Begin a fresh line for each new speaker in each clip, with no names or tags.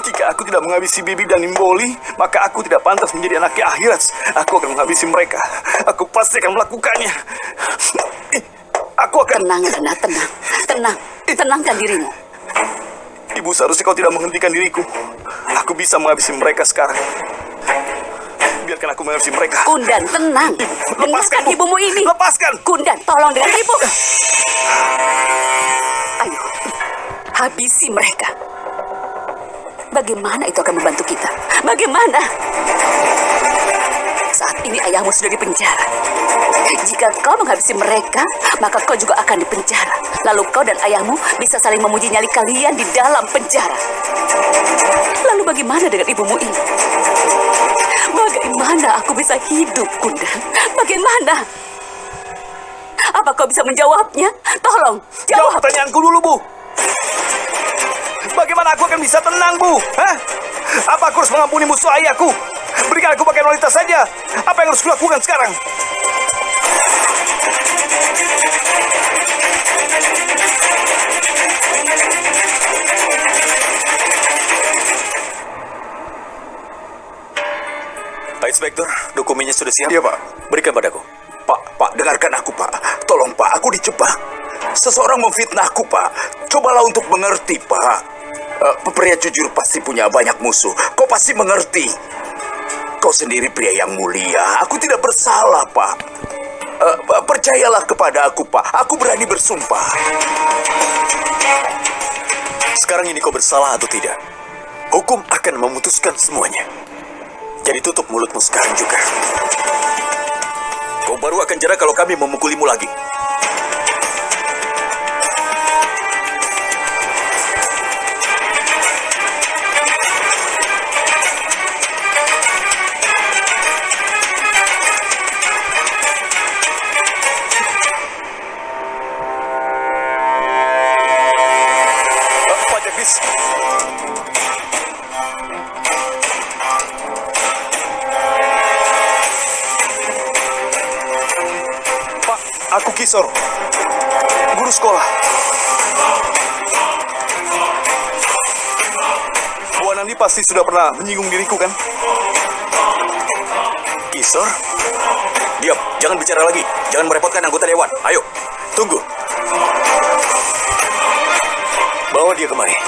Jika aku tidak menghabisi Bibi dan Nimboli, maka aku tidak pantas menjadi anaknya akhirat. Aku akan menghabisi mereka. Aku pasti akan melakukannya. Aku akan...
Tenang, Rana, tenang. Tenang. Tenangkan dirimu.
Ibu, seharusnya kau tidak menghentikan diriku. Aku bisa menghabisi mereka sekarang. Biarkan aku menghabisi mereka.
Kundan, tenang.
Ibu,
Dengarkan
Bu.
ibumu ini.
Lepaskan.
Kundan, tolong dengan ibu. Ayo, habisi mereka. Bagaimana itu akan membantu kita? Bagaimana? Saat ini ayahmu sudah di penjara. Jika kau menghabisi mereka, maka kau juga akan dipenjara. Lalu kau dan ayahmu bisa saling memuji nyali kalian di dalam penjara. Lalu bagaimana dengan ibumu ini? Bagaimana aku bisa hidup, Kundan? Bagaimana? Apa kau bisa menjawabnya? Tolong,
Jawab
jawab.
pertanyaanku dulu, Bu. Bagaimana aku akan bisa tenang, Bu? Hah? Apa aku harus mengampuni musuh ayahku? Berikan aku pakaian wanita saja. Apa yang harus kulakukan sekarang?
Pak Inspektur, dokumennya sudah siap?
Iya, Pak.
Berikan padaku.
Pak, Pak, dengarkan aku, Pak. Tolong, Pak, aku dijebak. Seseorang memfitnahku, Pak. Cobalah untuk mengerti, Pak. Eh, pria jujur pasti punya banyak musuh. Kau pasti mengerti. Kau sendiri pria yang mulia. Aku tidak bersalah, Pak. Pak, percayalah kepada aku, Pak. Aku berani bersumpah.
Sekarang ini kau bersalah atau tidak? Hukum akan memutuskan semuanya. Jadi tutup mulutmu sekarang juga. Kau baru akan jerah kalau kami memukulimu lagi.
Kisor. Guru sekolah. Bu Anandi pasti sudah pernah menyinggung diriku kan?
Kisor? Diam, jangan bicara lagi. Jangan merepotkan anggota dewan. Ayo, tunggu. Bawa dia kemari.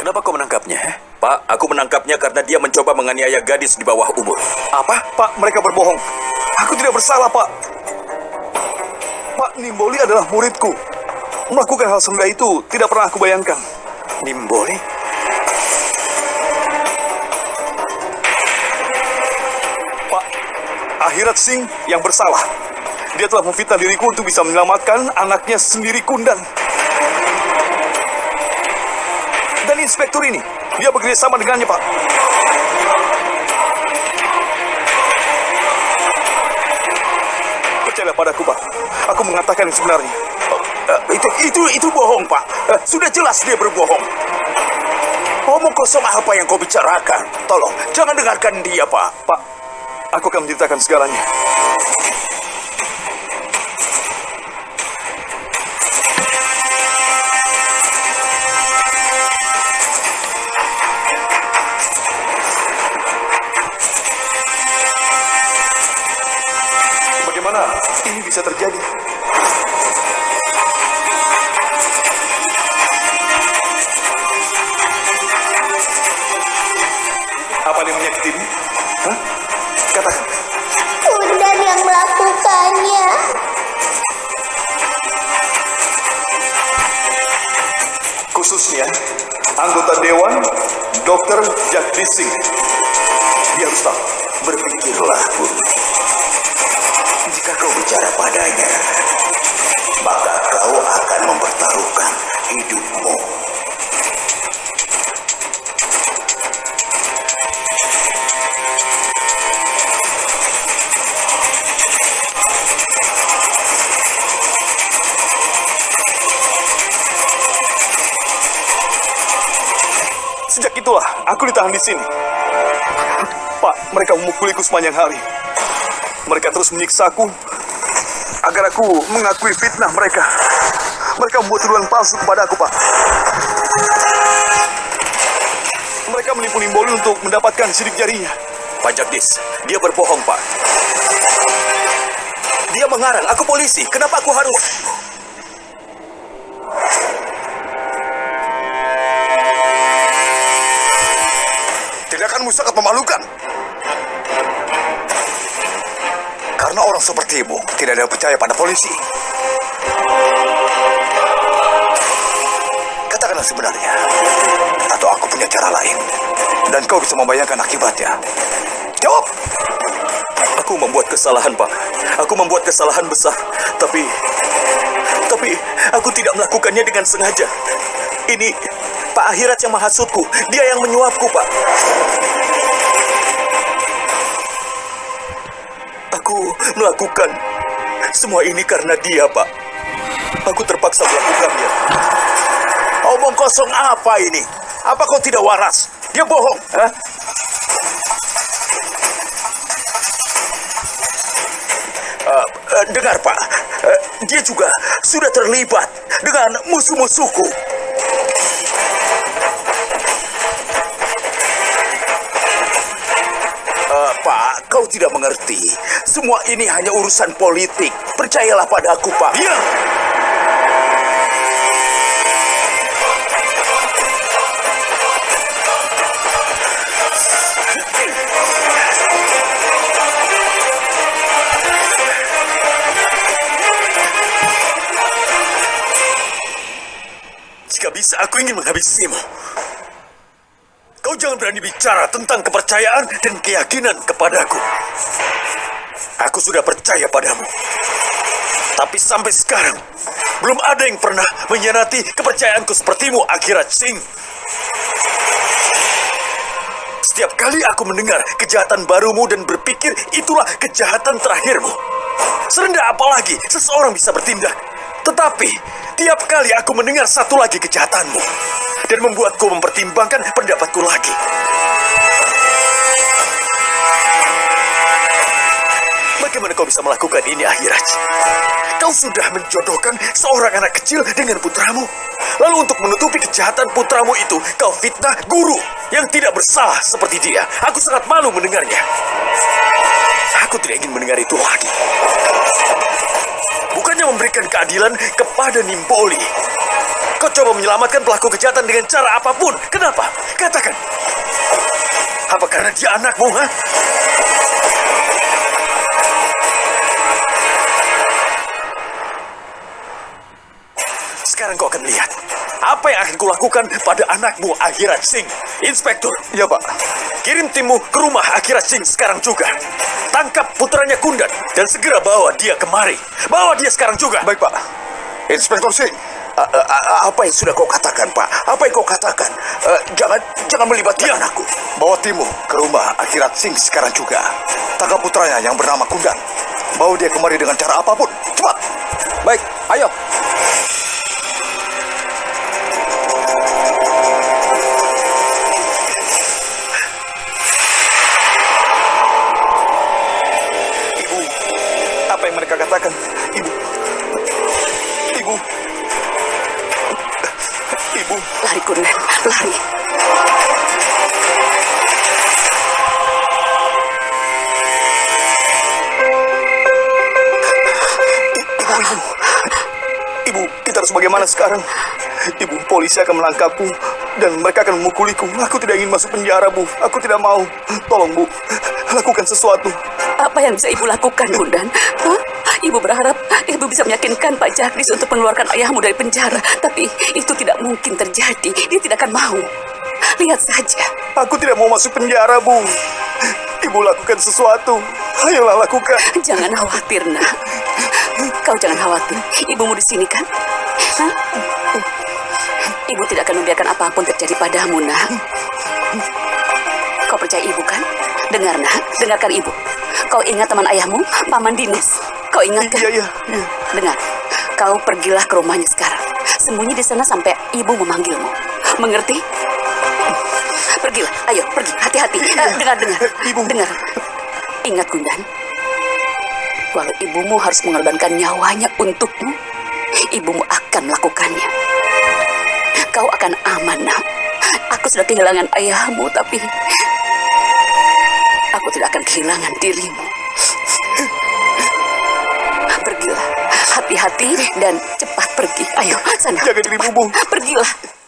Kenapa kau menangkapnya? Pak, aku menangkapnya karena dia mencoba menganiaya gadis di bawah umur.
Apa? Pak, mereka berbohong. Aku tidak bersalah, Pak. Pak, Nimboli adalah muridku. Melakukan hal serendah itu tidak pernah aku bayangkan.
Nimboli?
Pak, Akhirat Singh yang bersalah. Dia telah memfitnah diriku untuk bisa menyelamatkan anaknya sendiri Kundan. Dan inspektur ini, dia bekerja sama dengannya, Pak. Percayalah padaku, Pak. Aku mengatakan yang sebenarnya.
Eh, itu itu itu bohong, Pak. Eh, sudah jelas dia berbohong. Omong kosong apa yang kau bicarakan? Tolong, jangan dengarkan dia, Pak.
Pak, aku akan menceritakan segalanya. Bisa terjadi? Apa yang menyakitimu? Hah? Katakan.
Yang melakukannya.
khususnya anggota dewan Dr. Jagdish Singh. Dia harus tahu.
Berpikirlah, Guru. Jika kau bicara padanya, maka kau akan mempertaruhkan hidupmu.
Sejak itulah aku ditahan di sini. Pak, mereka memukuliku sepanjang hari. Mereka terus menyiksaku agar aku mengakui fitnah mereka. Mereka membuat tuduhan palsu kepada aku, Pak. Mereka menipu Nimboli untuk mendapatkan sidik jarinya.
Pak Jagdis, dia berbohong, Pak. Dia mengarang, aku polisi. Kenapa aku harus...
Tindakanmu sangat memalukan. Orang sepertimu tidak ada percaya pada polisi. Katakan yang sebenarnya. Atau aku punya cara lain. Dan kau bisa membayangkan akibatnya. Jawab!
Aku membuat kesalahan, Pak. Aku membuat kesalahan besar. Tapi... Tapi aku tidak melakukannya dengan sengaja. Ini Pak Akhirat yang menghasutku. Dia yang menyuapku, Pak. Aku melakukan semua ini karena dia, Pak. Aku terpaksa melakukannya.
Omong kosong apa ini? Apa kau tidak waras? Dia bohong. Hah? Eh, eh, dengar Pak, Eh, dia juga sudah terlibat dengan musuh-musuhku. Tidak mengerti. Semua ini hanya urusan politik. Percayalah padaku, Pak.
Diam! Jika bisa, aku ingin menghabisimu. Kau jangan berani bicara tentang kepercayaan dan keyakinan kepadaku. Aku sudah percaya padamu. Tapi sampai sekarang, belum ada yang pernah mengkhianati kepercayaanku sepertimu, Akhirat Singh. Setiap kali aku mendengar kejahatan barumu dan berpikir itulah kejahatan terakhirmu. Serendah apalagi seseorang bisa bertindak. Tetapi, tiap kali aku mendengar satu lagi kejahatanmu dan membuatku mempertimbangkan pendapatku lagi. Bagaimana kau bisa melakukan ini, Akhiraj? Kau sudah menjodohkan seorang anak kecil dengan putramu. Lalu untuk menutupi kejahatan putramu itu, kau fitnah guru yang tidak bersalah seperti dia. Aku sangat malu mendengarnya. Aku tidak ingin mendengar itu lagi. Bukannya memberikan keadilan kepada Nimboli. Kau coba menyelamatkan pelaku kejahatan dengan cara apa pun. Kenapa? Katakan. Apa karena dia anakmu, ha? Sekarang kau akan lihat apa yang akan kulakukan pada anakmu Akhirat Singh. Inspektur,
Ya, Pak.
kirim timmu ke rumah Akhirat Singh sekarang juga. Tangkap putranya Kundan dan segera bawa dia kemari. Bawa dia sekarang juga.
Baik, Pak.
Inspektor Singh, apa yang sudah kau katakan, Pak? Apa yang kau katakan? Eh, jangan jangan melibatkan anakku.
Bawa Timu ke rumah Akhirat Singh sekarang juga. Tangkap putranya yang bernama Kundan. Bawa dia kemari dengan cara apa pun. Cepat. Baik, ayo. Ibu, apa yang mereka katakan? Ibu.
Lari. Lari.
Ibu, ibu. Kita harus bagaimana sekarang? Ibu, polisi akan menangkapku dan mereka akan memukuliku. Aku tidak ingin masuk penjara, Bu. Aku tidak mau. Tolong, Bu. Lakukan sesuatu.
Apa yang bisa ibu lakukan, Kundan? Hah? Ibu berharap ibu bisa meyakinkan Pak Jagdis untuk mengeluarkan ayahmu dari penjara. Tapi itu tidak mungkin terjadi. Dia tidak akan mau. Lihat saja.
Aku tidak mau masuk penjara, Bu. Ibu lakukan sesuatu. Ayolah lakukan.
Jangan khawatir, nak. Kau jangan khawatir. Ibumu di sini kan? Hah? Ibu tidak akan membiarkan apa pun terjadi padamu, nak. Kau percaya ibu kan? Dengar, nak. Dengarkan ibu. Kau ingat teman ayahmu, Paman Dinis? Kau ingat kan?
Iya, iya, iya.
Dengar, Kau pergilah ke rumahnya sekarang. Sembunyi di sana sampai ibu memanggilmu. Mengerti? Pergilah, ayo pergi. Hati-hati. Iya. Eh, iya. Dengar, dengar.
Eh, ibu.
Dengar. Ingat, Gundan. Walau ibumu harus mengorbankan nyawanya untukmu, ibumu akan melakukannya. Kau akan aman, nak. Aku sudah kehilangan ayahmu, tapi aku tidak akan kehilangan dirimu. Hati-hati dan cepat pergi. Ayo, sana.
Jaga diri, Bubung.
Pergilah.